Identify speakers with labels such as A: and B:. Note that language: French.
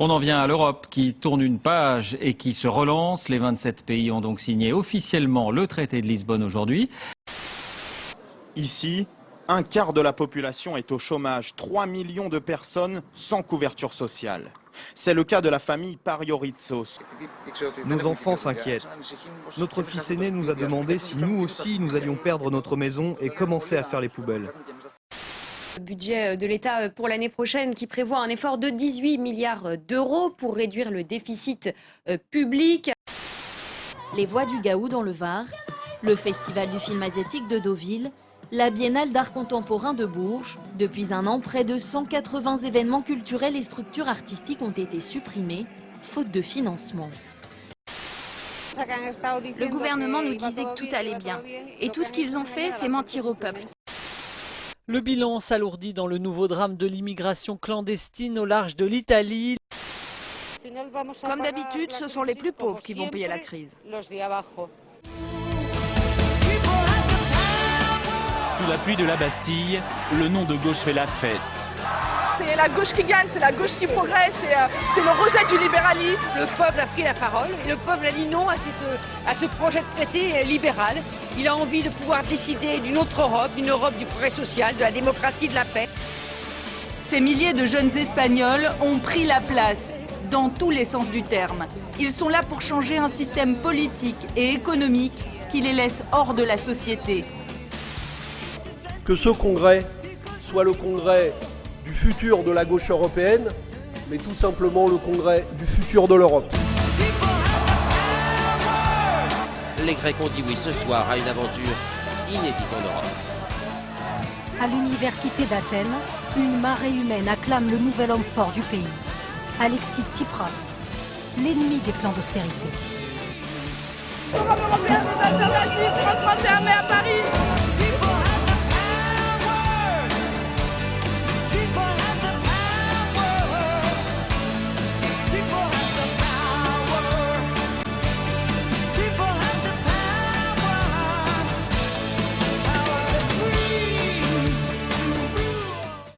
A: On en vient à l'Europe qui tourne une page et qui se relance. Les 27 pays ont donc signé officiellement le traité de Lisbonne aujourd'hui.
B: Ici, un quart de la population est au chômage, 3 millions de personnes sans couverture sociale. C'est le cas de la famille Parioritsos.
C: Nos enfants s'inquiètent. Notre fils aîné nous a demandé si nous aussi nous allions perdre notre maison et commencer à faire les poubelles.
D: Le budget de l'État pour l'année prochaine qui prévoit un effort de 18 milliards d'euros pour réduire le déficit euh, public.
E: Les Voix du Gaou dans le Var, le Festival du film asiatique de Deauville, la Biennale d'art contemporain de Bourges. Depuis un an, près de 180 événements culturels et structures artistiques ont été supprimés, faute de financement.
F: Le gouvernement nous disait que tout allait bien. Et tout ce qu'ils ont fait, c'est mentir au peuple.
G: Le bilan s'alourdit dans le nouveau drame de l'immigration clandestine au large de l'Italie.
F: Comme d'habitude, ce sont les plus pauvres qui vont payer la crise.
H: Sous l'appui de la Bastille, le nom de gauche fait la fête.
I: C'est la gauche qui gagne, c'est la gauche qui progresse, c'est euh, le rejet du libéralisme.
J: Le peuple a pris la parole et le peuple a dit non à, à ce projet de traité libéral. Il a envie de pouvoir décider d'une autre Europe, d'une Europe du progrès social, de la démocratie, de la paix.
K: Ces milliers de jeunes Espagnols ont pris la place dans tous les sens du terme. Ils sont là pour changer un système politique et économique qui les laisse hors de la société.
L: Que ce congrès soit le congrès du futur de la gauche européenne, mais tout simplement le congrès du futur de l'Europe.
M: Les Grecs ont dit oui ce soir à une aventure inédite en Europe.
N: À l'université d'Athènes, une marée humaine acclame le nouvel homme fort du pays, Alexis Tsipras, l'ennemi des plans d'austérité.
I: Europe européenne des alternatives, 31 mai à Paris